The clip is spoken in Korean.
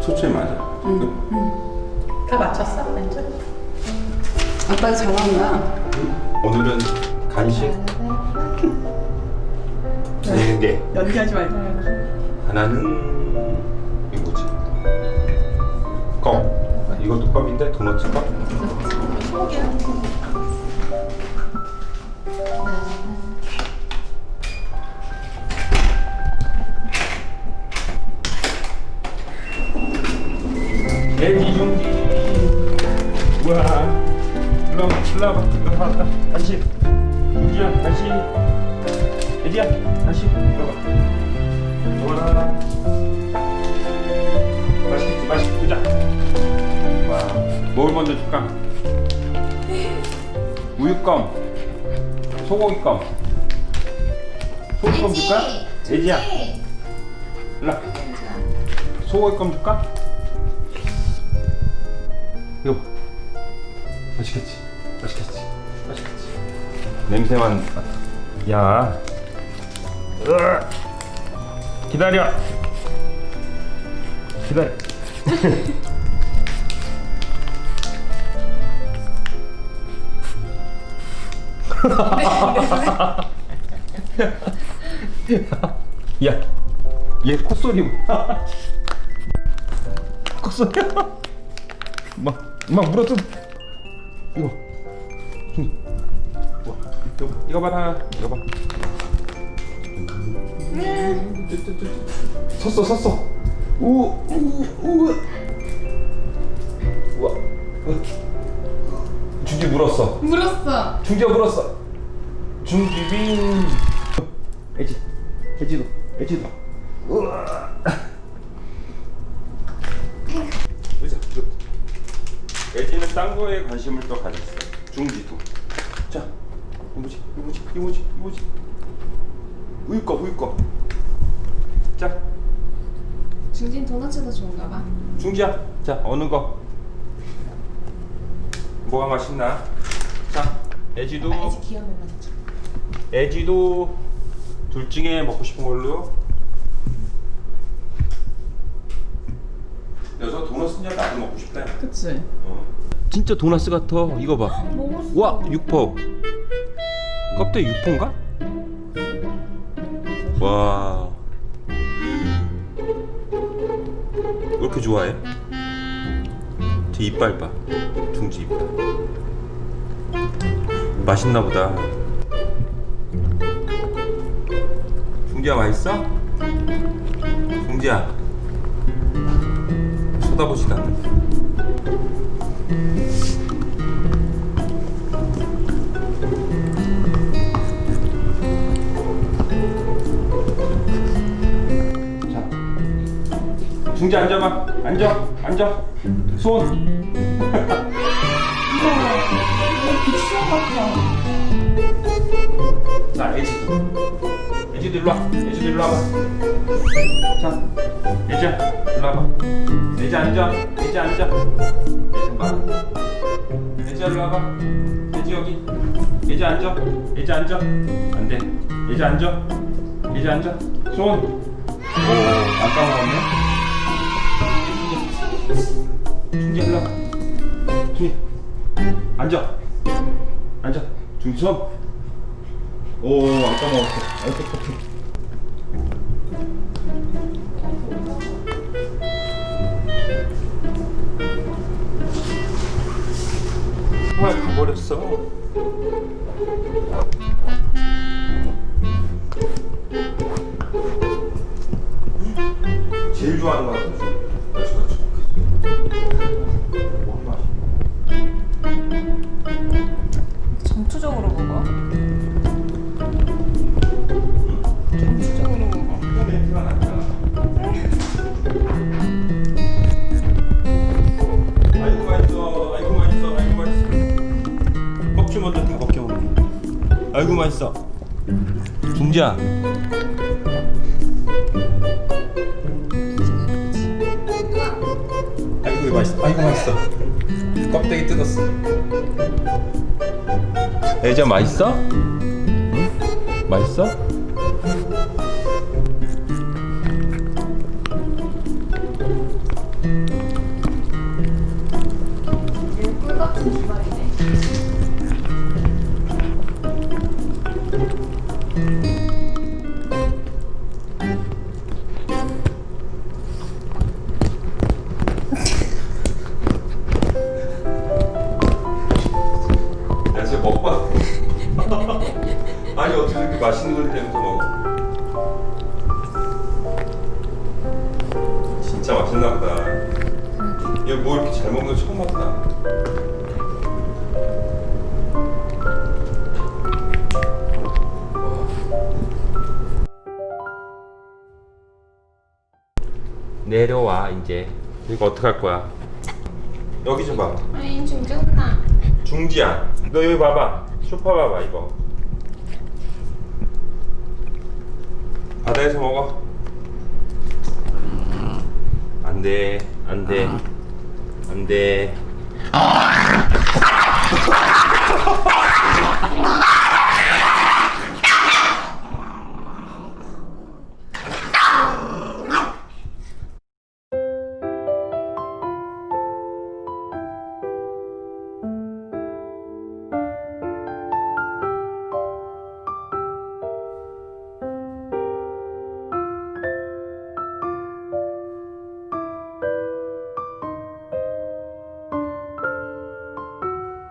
초초에 맞아. 다 맞췄어? 왼쪽? 아빠가 잘 나온다. 오늘은 간식 네 개. 연기하지 말고 하나는 이거 뭐지? 껌. 이것도 껌인데 도넛 껌. 소고기야 일로 와봐, 일로 와봐, 일로 와봐. 간식. 용기야, 간식. 돼지야, 간식. 이거 봐. 우와. 맛있겠지, 맛있게 보자. 와, 뭘 먼저 줄까? 우유껌, 소고기껌. 소고기껌 줄까? 돼지야. 일로 와. 소고기껌 줄까? 이거 봐. 맛있겠지? 맛있겠지? 맛있겠지? 냄새만. 야 으아. 기다려 기다려 야, 얘 콧소리 봐. 콧소리야. 막, 막 물어뜯. 이거. 이거, 이거 봐라. 이거 봐. 섰어, 섰어. 우, 우, 우. 우와. 중지 물었어. 물었어. 중지가 물었어. 중지빈. 애지, 애지도, 애지도. 우와. 의자. 애지는 딴 거에 관심을 또 가졌어. 중지도. 자, 이거 뭐지? 이거 뭐지? 이거 뭐지? 이거 뭐지? 우유 거, 우유 거. 자, 중진 도넛이 더 좋은가 봐. 중지야. 자, 어느 거? 뭐가 맛있나? 자, 애지도. 아직 귀여운 거 맞죠? 애지도 둘 중에 먹고 싶은 걸로. 여기서 도넛은 나도 먹고 싶다. 그치 진짜 도넛 같아. 이거 봐. 와, 육포. 껍데기 육포인가? 와. 왜 이렇게 좋아해? 제 이빨 봐. 중지 이빨. 맛있나 보다. 중지야 맛있어? 중지야. 쳐다보지도 않는다. 자, 중지 앉아봐. 앉아, 앉아. 손. 자, 애지도. 애지도 일로 와. 애지도 일로 와봐. 자, 애지야, 일로 와봐. 애지 앉아. 애지 앉아. 애지 봐. 애지 일로 와봐. 애지 여기. 애지 앉아. 애지 앉아. 안 돼. 애지 앉아. 애지 앉아. 손. 오, 안 까먹었네. 중지 일로 와. 중지. 앉아. 앉아. 중지 손. 오, 안 까먹었어. 아이고, 아, 가버렸어. 제일 좋아하는 거 같아. 아이고 맛있어. 중지야. 아이고 맛있어, 아이고 맛있어. 껍데기 뜯었어. 애자 맛있어? 응? 맛있어? 야 진짜 먹방 아니 어떻게 이렇게 맛있는 걸 대면서 먹어? 진짜 맛있나 보다. 얘뭐 이렇게 잘 먹는 거 처음 봤다. 내려와 이제. 이거 어떻게 할 거야? 여기 좀 봐. 아니 중지 혼나. 중지야. 너 여기 봐봐. 소파 봐봐 이거. 바다에서 먹어. 안 돼. 안 돼. 안 돼.